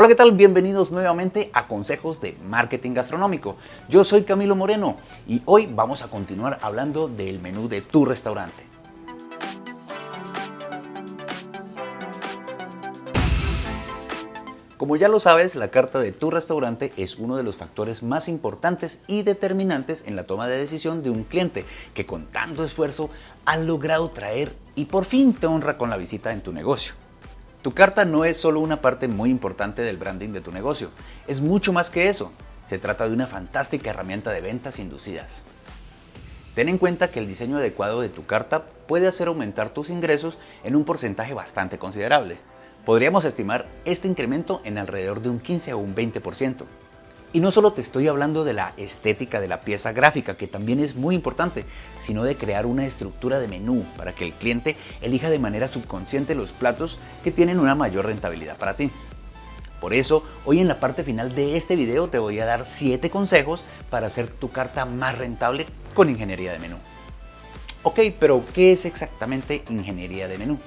Hola, ¿qué tal? Bienvenidos nuevamente a Consejos de Marketing Gastronómico. Yo soy Camilo Moreno y hoy vamos a continuar hablando del menú de tu restaurante. Como ya lo sabes, la carta de tu restaurante es uno de los factores más importantes y determinantes en la toma de decisión de un cliente que con tanto esfuerzo ha logrado traer y por fin te honra con la visita en tu negocio. Tu carta no es solo una parte muy importante del branding de tu negocio, es mucho más que eso. Se trata de una fantástica herramienta de ventas inducidas. Ten en cuenta que el diseño adecuado de tu carta puede hacer aumentar tus ingresos en un porcentaje bastante considerable. Podríamos estimar este incremento en alrededor de un 15 o un 20%. Y no solo te estoy hablando de la estética de la pieza gráfica, que también es muy importante, sino de crear una estructura de menú para que el cliente elija de manera subconsciente los platos que tienen una mayor rentabilidad para ti. Por eso, hoy en la parte final de este video te voy a dar 7 consejos para hacer tu carta más rentable con ingeniería de menú. Ok, pero ¿qué es exactamente ingeniería de menú?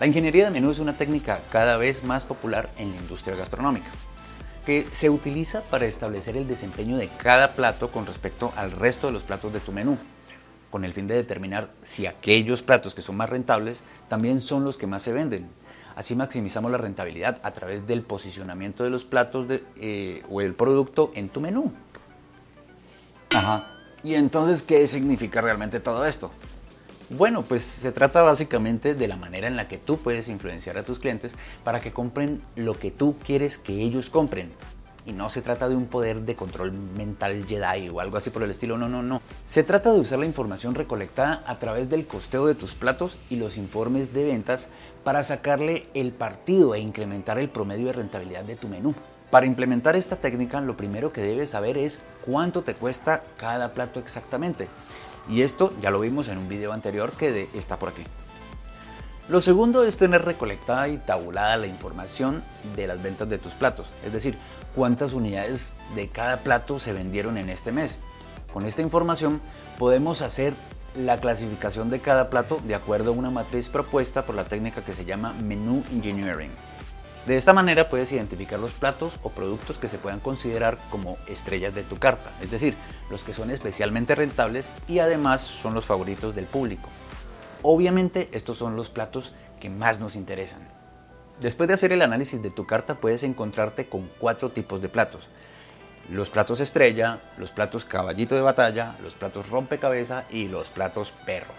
La ingeniería de menú es una técnica cada vez más popular en la industria gastronómica que se utiliza para establecer el desempeño de cada plato con respecto al resto de los platos de tu menú, con el fin de determinar si aquellos platos que son más rentables también son los que más se venden. Así maximizamos la rentabilidad a través del posicionamiento de los platos eh, o el producto en tu menú. Ajá. ¿Y entonces qué significa realmente todo esto? Bueno, pues se trata básicamente de la manera en la que tú puedes influenciar a tus clientes para que compren lo que tú quieres que ellos compren. Y no se trata de un poder de control mental Jedi o algo así por el estilo, no, no, no. Se trata de usar la información recolectada a través del costeo de tus platos y los informes de ventas para sacarle el partido e incrementar el promedio de rentabilidad de tu menú. Para implementar esta técnica lo primero que debes saber es cuánto te cuesta cada plato exactamente. Y esto ya lo vimos en un video anterior que está por aquí. Lo segundo es tener recolectada y tabulada la información de las ventas de tus platos, es decir, cuántas unidades de cada plato se vendieron en este mes. Con esta información podemos hacer la clasificación de cada plato de acuerdo a una matriz propuesta por la técnica que se llama Menu Engineering. De esta manera puedes identificar los platos o productos que se puedan considerar como estrellas de tu carta, es decir, los que son especialmente rentables y además son los favoritos del público. Obviamente estos son los platos que más nos interesan. Después de hacer el análisis de tu carta puedes encontrarte con cuatro tipos de platos. Los platos estrella, los platos caballito de batalla, los platos rompecabeza y los platos perro.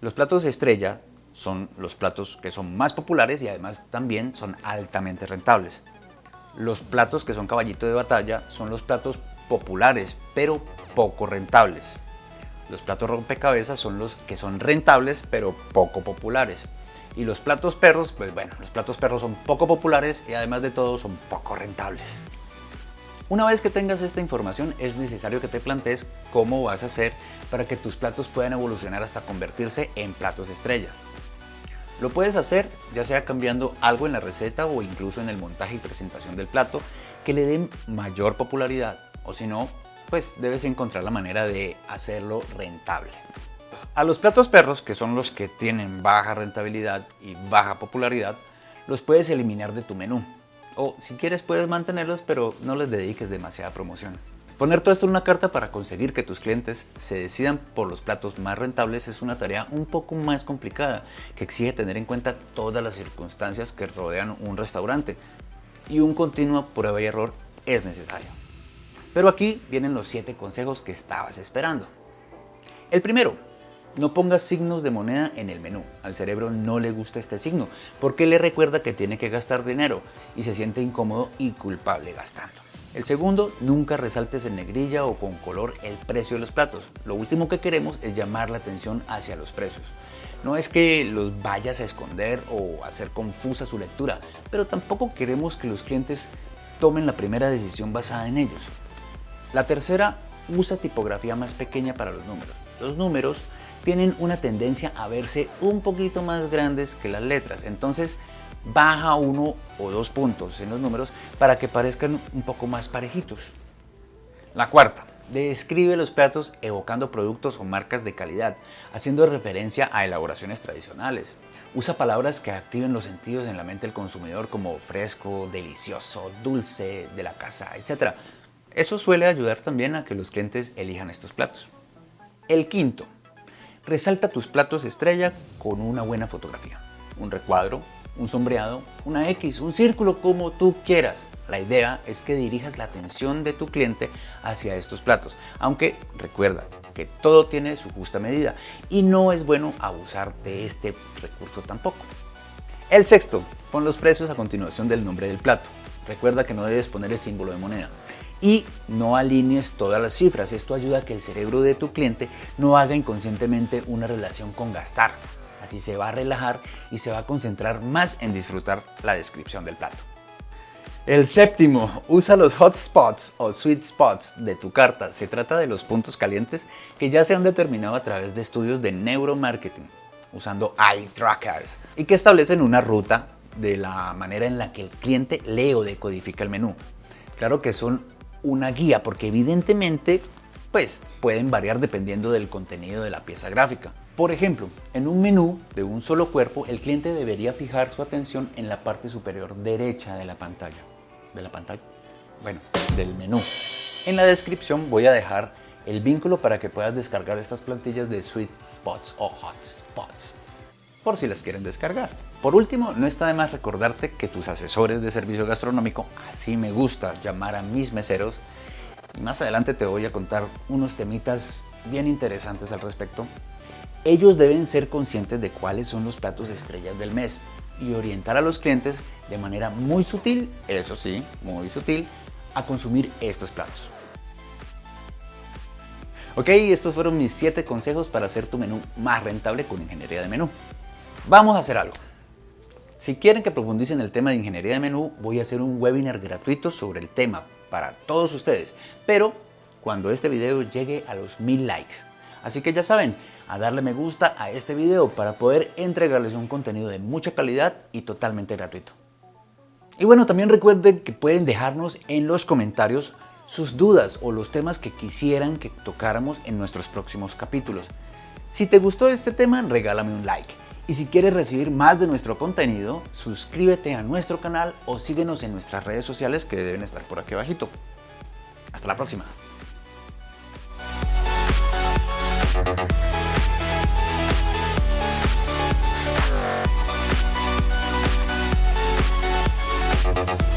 Los platos estrella son los platos que son más populares y además también son altamente rentables. Los platos que son caballito de batalla son los platos populares pero poco rentables. Los platos rompecabezas son los que son rentables pero poco populares. Y los platos perros, pues bueno, los platos perros son poco populares y además de todo son poco rentables. Una vez que tengas esta información es necesario que te plantees cómo vas a hacer para que tus platos puedan evolucionar hasta convertirse en platos estrella. Lo puedes hacer ya sea cambiando algo en la receta o incluso en el montaje y presentación del plato que le den mayor popularidad o si no, pues debes encontrar la manera de hacerlo rentable. A los platos perros, que son los que tienen baja rentabilidad y baja popularidad, los puedes eliminar de tu menú. O si quieres puedes mantenerlos, pero no les dediques demasiada promoción. Poner todo esto en una carta para conseguir que tus clientes se decidan por los platos más rentables es una tarea un poco más complicada, que exige tener en cuenta todas las circunstancias que rodean un restaurante, y un continuo prueba y error es necesario. Pero aquí vienen los 7 consejos que estabas esperando. El primero, no pongas signos de moneda en el menú. Al cerebro no le gusta este signo porque le recuerda que tiene que gastar dinero y se siente incómodo y culpable gastando. El segundo, nunca resaltes en negrilla o con color el precio de los platos. Lo último que queremos es llamar la atención hacia los precios. No es que los vayas a esconder o hacer confusa su lectura, pero tampoco queremos que los clientes tomen la primera decisión basada en ellos. La tercera, usa tipografía más pequeña para los números. Los números tienen una tendencia a verse un poquito más grandes que las letras, entonces baja uno o dos puntos en los números para que parezcan un poco más parejitos. La cuarta, Describe los platos evocando productos o marcas de calidad, haciendo referencia a elaboraciones tradicionales. Usa palabras que activen los sentidos en la mente del consumidor como fresco, delicioso, dulce, de la casa, etc. Eso suele ayudar también a que los clientes elijan estos platos. El quinto, resalta tus platos estrella con una buena fotografía. Un recuadro, un sombreado, una X, un círculo, como tú quieras. La idea es que dirijas la atención de tu cliente hacia estos platos, aunque recuerda que todo tiene su justa medida y no es bueno abusar de este recurso tampoco. El sexto, pon los precios a continuación del nombre del plato. Recuerda que no debes poner el símbolo de moneda y no alinees todas las cifras. Esto ayuda a que el cerebro de tu cliente no haga inconscientemente una relación con gastar. Así se va a relajar y se va a concentrar más en disfrutar la descripción del plato. El séptimo, usa los hotspots o sweet spots de tu carta. Se trata de los puntos calientes que ya se han determinado a través de estudios de neuromarketing, usando eye trackers, y que establecen una ruta de la manera en la que el cliente lee o decodifica el menú. Claro que son una guía porque evidentemente pues pueden variar dependiendo del contenido de la pieza gráfica. Por ejemplo, en un menú de un solo cuerpo, el cliente debería fijar su atención en la parte superior derecha de la pantalla. ¿De la pantalla? Bueno, del menú. En la descripción voy a dejar el vínculo para que puedas descargar estas plantillas de Sweet Spots o Hot Spots, por si las quieren descargar. Por último, no está de más recordarte que tus asesores de servicio gastronómico, así me gusta llamar a mis meseros, y más adelante te voy a contar unos temitas bien interesantes al respecto, ellos deben ser conscientes de cuáles son los platos estrellas del mes y orientar a los clientes de manera muy sutil, eso sí, muy sutil, a consumir estos platos. Ok, estos fueron mis 7 consejos para hacer tu menú más rentable con ingeniería de menú. Vamos a hacer algo. Si quieren que profundice en el tema de ingeniería de menú, voy a hacer un webinar gratuito sobre el tema para todos ustedes, pero cuando este video llegue a los 1000 likes. Así que ya saben, a darle me gusta a este video para poder entregarles un contenido de mucha calidad y totalmente gratuito. Y bueno, también recuerden que pueden dejarnos en los comentarios sus dudas o los temas que quisieran que tocáramos en nuestros próximos capítulos. Si te gustó este tema, regálame un like. Y si quieres recibir más de nuestro contenido, suscríbete a nuestro canal o síguenos en nuestras redes sociales que deben estar por aquí abajito. Hasta la próxima. We'll be right back.